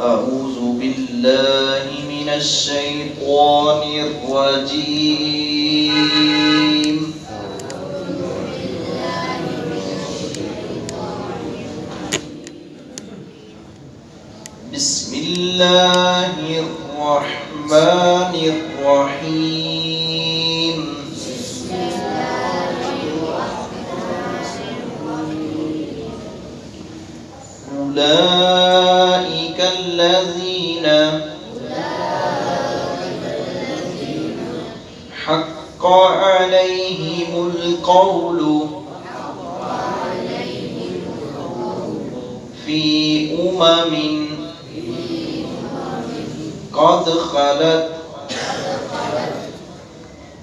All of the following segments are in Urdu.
أعوذ بالله من الشيطان الرجيم. بسم الله الرحمن الرحيم. أولئك الذين حق عليهم القول في أمم قد خلت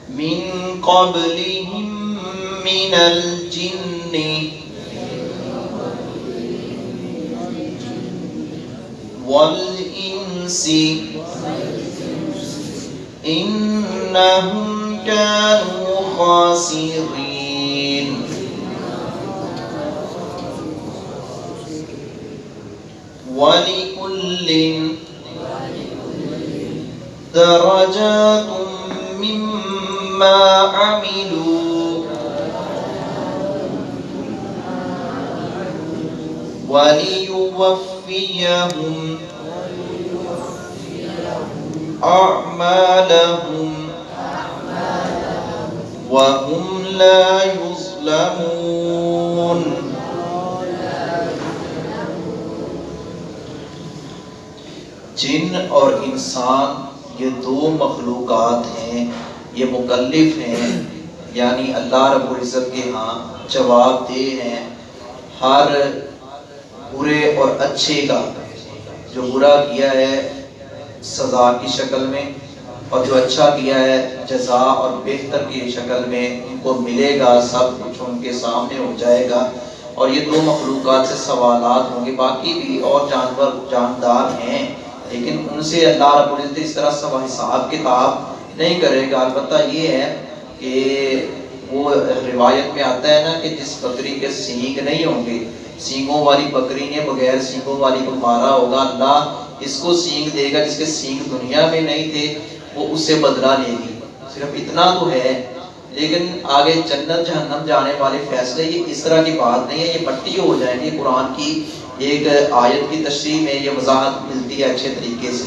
من قبلهم من الجن والإنس. إنهم كانوا خاسرين. ولكل درجات مما عملوا. وليوفيهم أعمالهم وهم لا يظلمون. جن اور انسان یہ دو مخلوقات ہیں، یہ مکلف ہیں یعنی اللہ رب العزت کے ہاں جواب دہ ہیں، ہر برے اور اچھے کا جو برا کیا ہے سزا کی شکل میں اور جو اچھا کیا ہے، جزا اور بہتر کی شکل میں ان کو ملے گا، سب کچھ ان کے سامنے ہو جائے گا۔ اور یہ دو مخلوقات سے سوالات ہوں گے۔ باقی بھی اور جانور، جاندار ہیں، لیکن ان سے اللہ رب العزت اس طرح سب حساب کتاب نہیں کرے گا۔ البتہ یہ ہے کہ وہ روایت میں آتا ہے نا کہ جس بکری کے سینگ نہیں ہوں گے، سینگوں والی بکری نے بغیر سینگوں والی کو مارا ہوگا۔ اللہ اس کو سینگ دے گا، جس کے سینگ دنیا میں نہیں تھے، وہ اس سے بدلہ لے گی۔ صرف اتنا تو ہے، لیکن آگے جنت، جہنم جانے والے فیصلے، یہ اس طرح کی بات نہیں ہے، یہ مٹی ہو جائیں گے قرآن کی ایک آیت کی تشریح میں یہ وضاحت ملتی ہے اچھے طریقے سے۔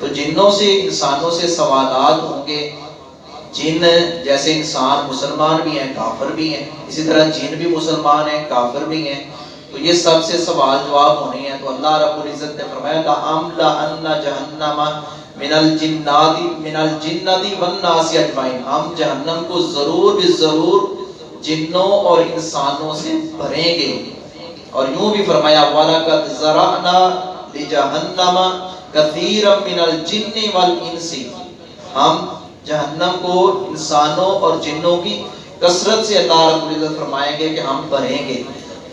تو جنوں سے، انسانوں سے سوالات ہوں گے۔ جن جیسے انسان مسلمان بھی ہیں، کافر بھی ہیں، اسی طرح جن بھی مسلمان ہیں، کافر بھی ہیں۔ تو یہ سب سے سوال جواب ہونے ہیں۔ تو اللہ رب العزت نے فرمایا لَأَمْلَ جَهَنَّمَ من الجنات من الجنات والناس اجمعین۔ ہم جہنم کو ضرور بھی ضرور جنوں اور انسانوں سے بھریں گے۔ اور یوں بھی فرمایا، وَلَقَدْ زَرَعْنَا لِجَهَنَّمَ كَثِيرًا مِنَ الْجِنِّ وَالْإِنسِ۔ ہم جہنم کو انسانوں اور جنوں کی کثرت سے اللہ رب العزت فرمائیں گے کہ ہم بھریں گے۔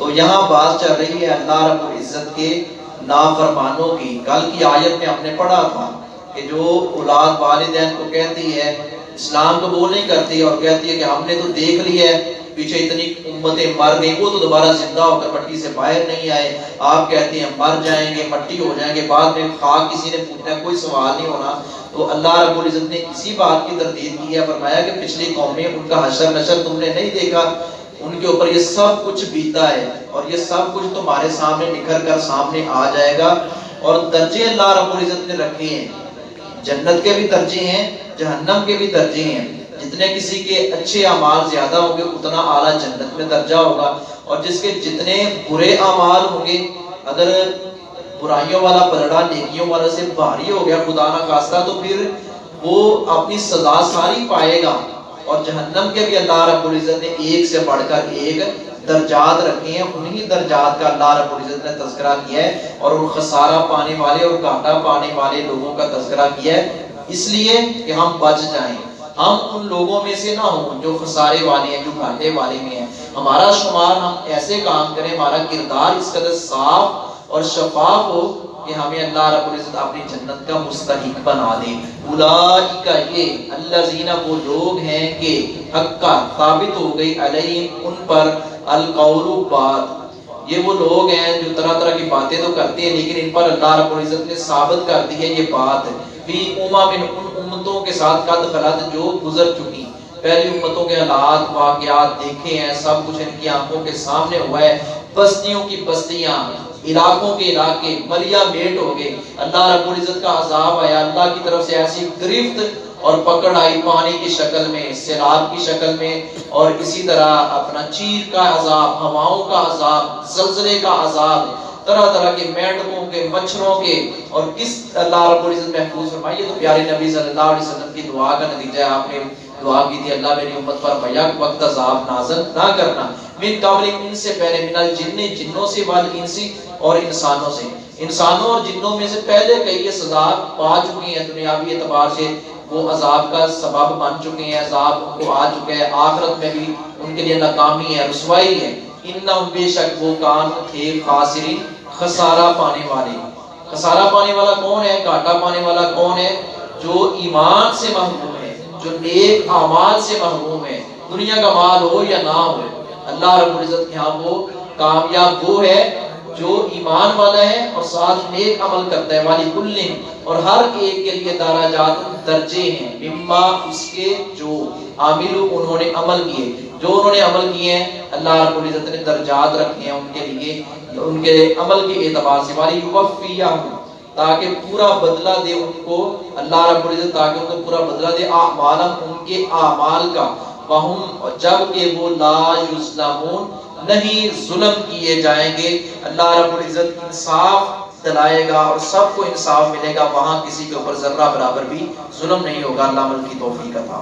تو یہاں بات چل رہی ہے اللہ رب العزت کے نافرمانوں کی۔ کل کی آیت میں ہم نے پڑھا تھا کہ جو اولاد والدین کو کہتی ہے، اسلام قبول نہیں کرتی اور کہتی ہے کہ ہم نے تو دیکھ لیا ہے، پیچھے اتنی امتیں مر گئی وہ تو دوبارہ زندہ ہو کر مٹی سے باہر نہیں آئے۔ آپ کہتے ہیں مر جائیں گے، مٹی ہو جائیں گے، بعد میں خاک کسی نے پوچھنا کوئی سوال نہیں ہونا۔ تو اللہ رب العزت نے اسی بات کی تردید کی ہے، فرمایا کہ پچھلی قومیں ان کا حشر نشر تم نے نہیں دیکھا۔ ان کے اوپر یہ سب کچھ بیتا ہے اور یہ سب کچھ تمہارے سامنے نکھر کر سامنے آ جائے گا اور درجے اللہ رب العزت نے رکھے ہیں۔ جنت کے بھی درجے ہیں، جہنم کے بھی درجے ہیں۔ جتنے کسی کے اچھے اعمال زیادہ ہوں گے، اتنا اعلیٰ جنت میں درجہ ہوگا۔ اور جس کے جتنے برے اعمال ہوں گے، اگر برائیوں والا پلڑا نیکیوں والا سے بھاری ہو گیا، خدا نہ خاصہ تو پھر وہ اپنی سزا ساری پائے گا۔ اور جہنم کے بھی اللہ رب العزت نے ایک سے بڑھ کر ایک درجات رکھے ہیں، انہی درجات کا اللہ رب العزت نے تذکرہ کیا ہے اور ان خسارہ پانے والے اور گھاٹا پانے والے لوگوں کا تذکرہ کیا ہے۔ اس لیے کہ ہم بچ جائیں۔ ہم ان لوگوں میں سے نہ ہوں جو خسارے والے ہیں، جو گھاٹے والے میں ہیں۔ ہمارا شمار ہم ایسے کام کریں، ہمارا کردار اس قدر صاف اور شفاف ہو کہ ہمیں اللہ رب العزت اپنی جنت کا مستحق بنا دے۔ اولئیکا یہ اللہ زینہ وہ لوگ ہیں کہ حق کا ثابت ہو گئی علیہم، ان پر القول بات۔ یہ وہ لوگ ہیں جو طرح طرح کی باتیں تو کرتے ہیں، لیکن ان پر اللہ رب العزت نے ثابت کر دی ہے یہ بات۔ فی اما من ان امتوں کے ساتھ قد خلط جو گزر چکی۔ پہلی امتوں کے حالات، واقعات دیکھے ہیں، سب کچھ ان کی آنکھوں کے سامنے ہوا ہے۔ بستیوں کی بستیاں علاقوں کے علاقے ملیا میٹ ہو گئے۔ اللہ رب العزت کا عذاب آیا۔ اللہ کی طرف سے ایسی گرفت اور پکڑ آئی پانی کی شکل میں، سیلاب کی شکل میں۔ اور اسی طرح اپنا چیر کا عذاب، ہواؤں کا عذاب، زلزلے کا عذاب، طرح طرح کے مینڈکوں کے، مچھروں کے۔ اور کس اللہ رب العزت محفوظ فرمائیے تو پیارے نبی صلی اللہ علیہ وسلم کی دعا کا نتیجہ ہے۔ آپ نے دعا کی تھی، اللہ میری امت پر بیک وقت عذاب نازل نہ کرنا۔ من قبل ان سے پہلے من الجن جنوں سے والانسی اور انسانوں سے۔ انسانوں اور جنوں میں سے پہلے کئی یہ سزا پا چکی ہیں، دنیاوی اعتبار سے۔ وہ عذاب کا سبب بن چکے ہیں، عذاب کو آ چکے ہیں آخرت میں بھی ان کے لیے ناکامی ہے، رسوائی ہے۔ انہم بے شک وہ کان تھے خاسرین، خسارہ پانے والے۔ خسارہ پانے والا کون ہے؟ گھاٹا پانے والا کون ہے؟ جو ایمان سے محروم ہے، جو نیک اعمال سے محروم ہے۔ دنیا کا مال ہو یا نہ ہو اللہ رب العزت کے ہاں وہ کامیاب وہ ہے جو ایمان والا ہے اور ساتھ نیک عمل کرتا ہے۔ والی کلن اور ہر ایک کے لیے دراجات درجے ہیں۔ مما اس کے جو عامل انہوں نے عمل کیے۔ جو انہوں نے عمل کیے ہیں، اللہ رب العزت نے درجات رکھے ہیں ان کے لیے، ان کے عمل کے اعتبار سے۔ والی وفیہ تاکہ پورا بدلہ دے ان کو۔ اللہ رب العزت تاکہ ان کو پورا بدلہ دے۔ اعمالم ان کے اعمال کا۔ وہم جبکہ وہ لا یظلمون، نہیں ظلم کیے جائیں گے، اللہ رب العزت انصاف دلائے گا اور سب کو انصاف ملے گا، وہاں کسی کے اوپر ذرہ برابر بھی ظلم نہیں ہوگا۔ اللہ مل کی توفیق عطا